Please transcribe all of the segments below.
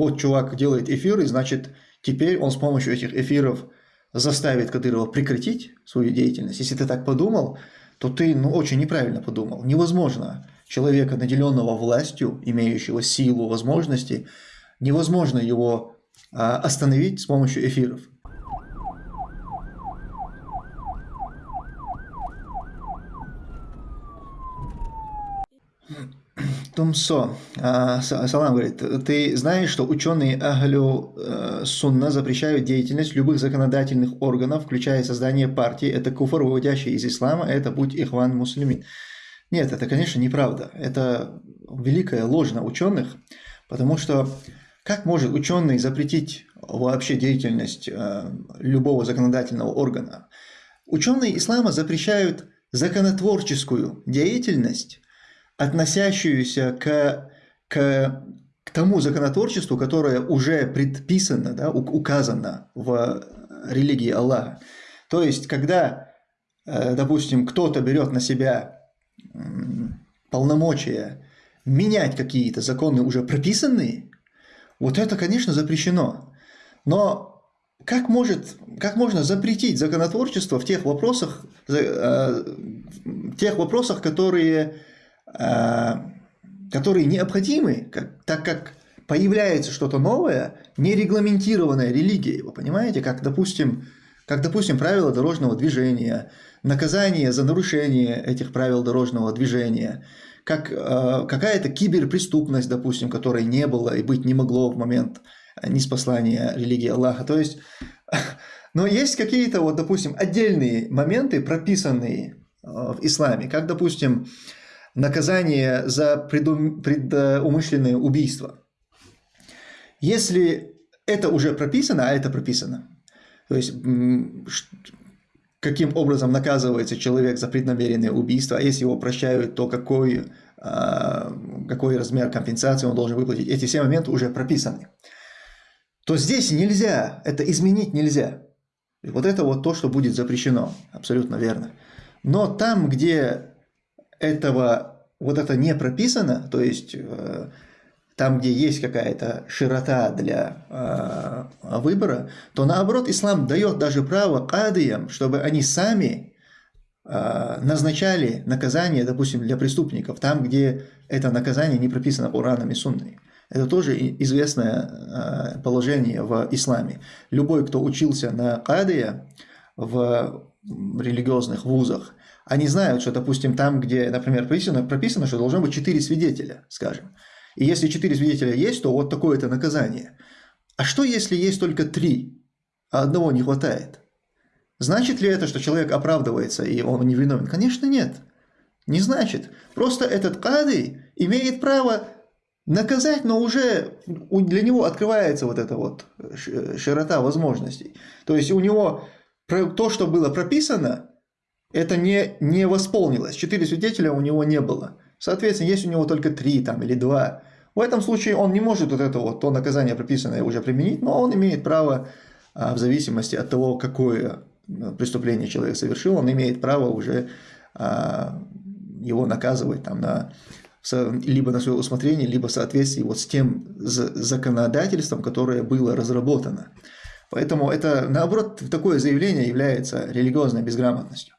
вот чувак делает эфиры, значит, теперь он с помощью этих эфиров заставит Кадырова прекратить свою деятельность. Если ты так подумал, то ты ну, очень неправильно подумал. Невозможно человека, наделенного властью, имеющего силу, возможности, невозможно его а, остановить с помощью эфиров. Тумсо, а, Салам говорит, ты знаешь, что ученые Ахлю э, Сунна запрещают деятельность любых законодательных органов, включая создание партии. Это куфар, выводящий из ислама, это будь ихван мусульмин. Нет, это, конечно, неправда. Это великая ложь на ученых, потому что как может ученый запретить вообще деятельность э, любого законодательного органа? Ученые ислама запрещают законотворческую деятельность, относящуюся к, к, к тому законотворчеству, которое уже предписано, да, указано в религии Аллаха. То есть, когда, э, допустим, кто-то берет на себя полномочия менять какие-то законы уже прописанные, вот это, конечно, запрещено. Но как, может, как можно запретить законотворчество в тех вопросах, э, в тех вопросах которые которые необходимы, как, так как появляется что-то новое, нерегламентированная религия, вы понимаете, как, допустим, как, допустим, правила дорожного движения, наказание за нарушение этих правил дорожного движения, как э, какая-то киберпреступность, допустим, которой не было и быть не могло в момент неспослания религии Аллаха. То есть, но есть какие-то, вот, допустим, отдельные моменты, прописанные э, в исламе, как, допустим, наказание за предум... предумышленное убийство. Если это уже прописано, а это прописано, то есть каким образом наказывается человек за преднамеренное убийство, а если его прощают, то какой, а, какой размер компенсации он должен выплатить, эти все моменты уже прописаны. То здесь нельзя, это изменить нельзя. Вот это вот то, что будет запрещено, абсолютно верно. Но там, где этого, вот это не прописано, то есть э, там, где есть какая-то широта для э, выбора, то наоборот ислам дает даже право кадиям, чтобы они сами э, назначали наказание, допустим, для преступников, там, где это наказание не прописано Ураном и Сунной. Это тоже известное положение в исламе. Любой, кто учился на кадия в религиозных вузах, они знают, что, допустим, там, где, например, прописано, прописано что должно быть четыре свидетеля, скажем. И если четыре свидетеля есть, то вот такое-то наказание. А что, если есть только три, а одного не хватает? Значит ли это, что человек оправдывается и он не виновен? Конечно, нет. Не значит. Просто этот кадый имеет право наказать, но уже для него открывается вот эта вот широта возможностей. То есть у него то, что было прописано, это не, не восполнилось. Четыре свидетеля у него не было. Соответственно, есть у него только три там, или два. В этом случае он не может вот это вот, то наказание прописанное уже применить, но он имеет право, а, в зависимости от того, какое а, преступление человек совершил, он имеет право уже а, его наказывать там, на, либо на свое усмотрение, либо в соответствии вот с тем законодательством, которое было разработано. Поэтому это, наоборот, такое заявление является религиозной безграмотностью.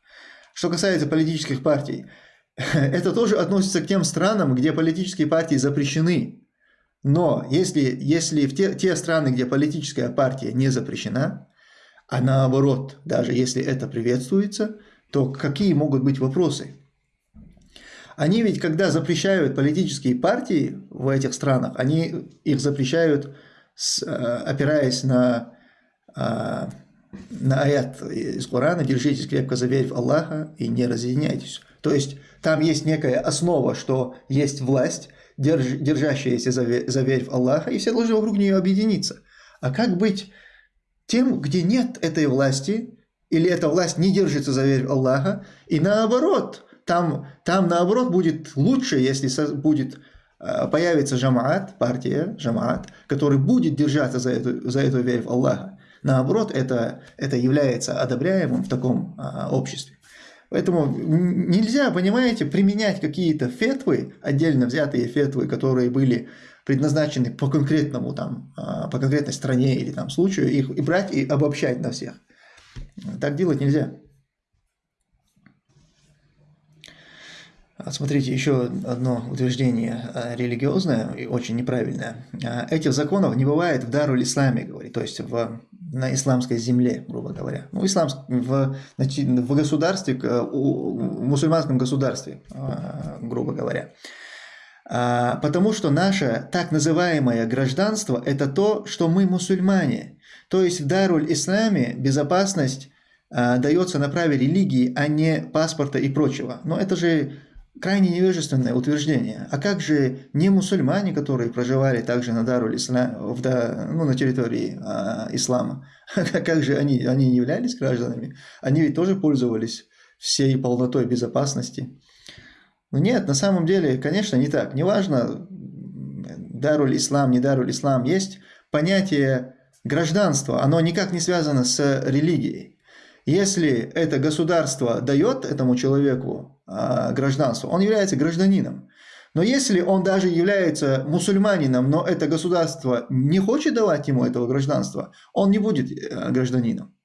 Что касается политических партий, это тоже относится к тем странам, где политические партии запрещены. Но если, если в те, те страны, где политическая партия не запрещена, а наоборот, даже если это приветствуется, то какие могут быть вопросы? Они ведь, когда запрещают политические партии в этих странах, они их запрещают, с, э, опираясь на а, на аят из Корана «Держитесь крепко за верь в Аллаха и не разъединяйтесь». То есть там есть некая основа, что есть власть, держ, держащаяся за, за верь в Аллаха, и все должны вокруг нее объединиться. А как быть тем, где нет этой власти, или эта власть не держится за верь в Аллаха, и наоборот, там, там наоборот будет лучше, если будет э, появится жамаат, партия, жамаат, который будет держаться за эту, за эту верь в Аллаха. Наоборот, это, это является одобряемым в таком а, обществе. Поэтому нельзя, понимаете, применять какие-то фетвы, отдельно взятые фетвы, которые были предназначены по конкретному там, а, по конкретной стране или там случаю, их и брать и обобщать на всех. Так делать нельзя. Смотрите, еще одно утверждение а, религиозное и очень неправильное. А, этих законов не бывает в Даруль Исламе, говорит, то есть в, на исламской земле, грубо говоря. Ну, ислам, в, в государстве, в мусульманском государстве, а, грубо говоря. Потому что наше так называемое гражданство – это то, что мы мусульмане. То есть в Даруль Исламе безопасность дается на праве религии, а не паспорта и прочего. Но это же крайне невежественное утверждение. А как же не мусульмане, которые проживали также на Дару ну, на территории а, ислама, как же они, они не являлись гражданами? Они ведь тоже пользовались всей полнотой безопасности. Ну нет, на самом деле, конечно, не так. Неважно, Даруль Ислам, не Даруль Ислам, есть понятие гражданства, оно никак не связано с религией. Если это государство дает этому человеку а, гражданство, он является гражданином. Но если он даже является мусульманином, но это государство не хочет давать ему этого гражданства, он не будет э, гражданином.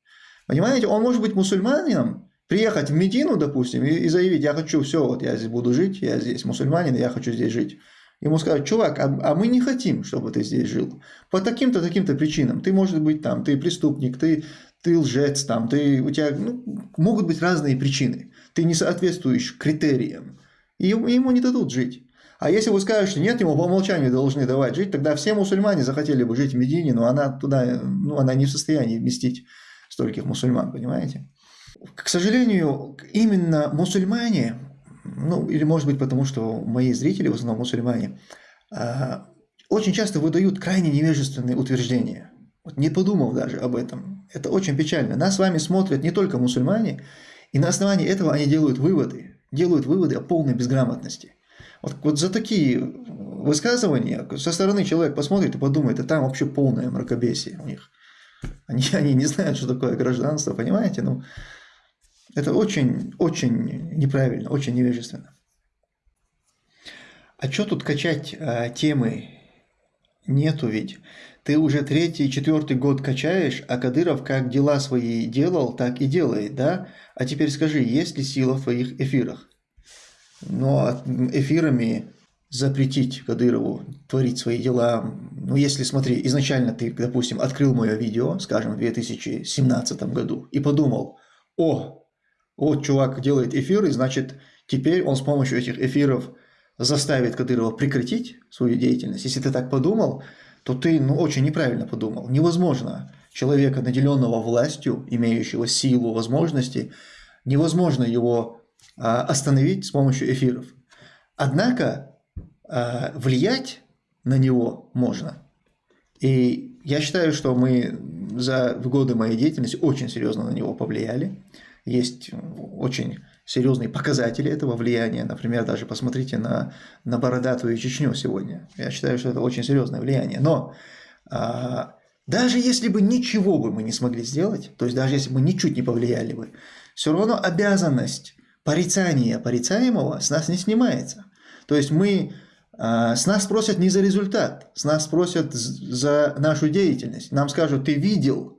Понимаете, он может быть мусульманином, приехать в Медину, допустим, и, заявить, я хочу, все, вот я здесь буду жить, я здесь мусульманин, я хочу здесь жить. Ему скажут, чувак, а, а мы не хотим, чтобы ты здесь жил. По таким-то, таким-то причинам. Ты, может быть, там, ты преступник, ты, ты лжец, там, ты, у тебя ну, могут быть разные причины. Ты не соответствуешь критериям. И ему не дадут жить. А если вы скажете, нет, ему по умолчанию должны давать жить, тогда все мусульмане захотели бы жить в Медине, но она туда, ну, она не в состоянии вместить стольких мусульман, понимаете? К сожалению, именно мусульмане ну, или может быть потому, что мои зрители, в основном мусульмане, а, очень часто выдают крайне невежественные утверждения, вот не подумав даже об этом. Это очень печально. Нас с вами смотрят не только мусульмане, и на основании этого они делают выводы, делают выводы о полной безграмотности. Вот, вот за такие высказывания со стороны человек посмотрит и подумает, а там вообще полное мракобесие у них. Они, они не знают, что такое гражданство, понимаете? Ну, это очень, очень неправильно, очень невежественно. А что тут качать а, темы? Нету ведь. Ты уже третий, четвертый год качаешь, а Кадыров как дела свои делал, так и делает, да? А теперь скажи, есть ли сила в твоих эфирах? Но ну, эфирами запретить Кадырову творить свои дела. Ну, если, смотри, изначально ты, допустим, открыл мое видео, скажем, в 2017 году, и подумал, о, вот чувак делает эфиры, значит, теперь он с помощью этих эфиров заставит Кадырова прекратить свою деятельность. Если ты так подумал, то ты ну, очень неправильно подумал. Невозможно человека, наделенного властью, имеющего силу, возможности, невозможно его а, остановить с помощью эфиров. Однако а, влиять на него можно. И я считаю, что мы за годы моей деятельности очень серьезно на него повлияли. Есть очень серьезные показатели этого влияния. Например, даже посмотрите на, на бородатую Чечню сегодня. Я считаю, что это очень серьезное влияние. Но а, даже если бы ничего бы мы не смогли сделать, то есть даже если бы ничуть не повлияли бы, все равно обязанность порицания порицаемого с нас не снимается. То есть мы а, с нас спросят не за результат, с нас спросят за нашу деятельность. Нам скажут, ты видел,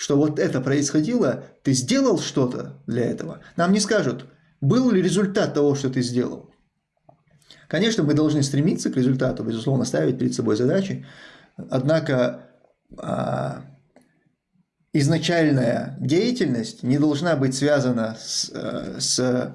что вот это происходило, ты сделал что-то для этого. Нам не скажут, был ли результат того, что ты сделал. Конечно, мы должны стремиться к результату, безусловно, ставить перед собой задачи, однако а, изначальная деятельность не должна быть связана с, э, с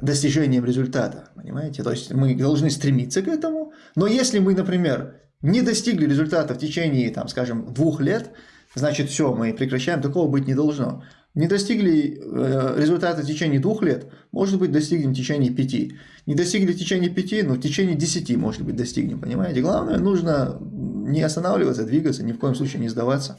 достижением результата, понимаете? То есть мы должны стремиться к этому, но если мы, например, не достигли результата в течение, там, скажем, двух лет, значит все, мы прекращаем, такого быть не должно. Не достигли э, результата в течение двух лет, может быть, достигнем в течение пяти. Не достигли в течение пяти, но в течение десяти, может быть, достигнем, понимаете? Главное, нужно не останавливаться, двигаться, ни в коем случае не сдаваться.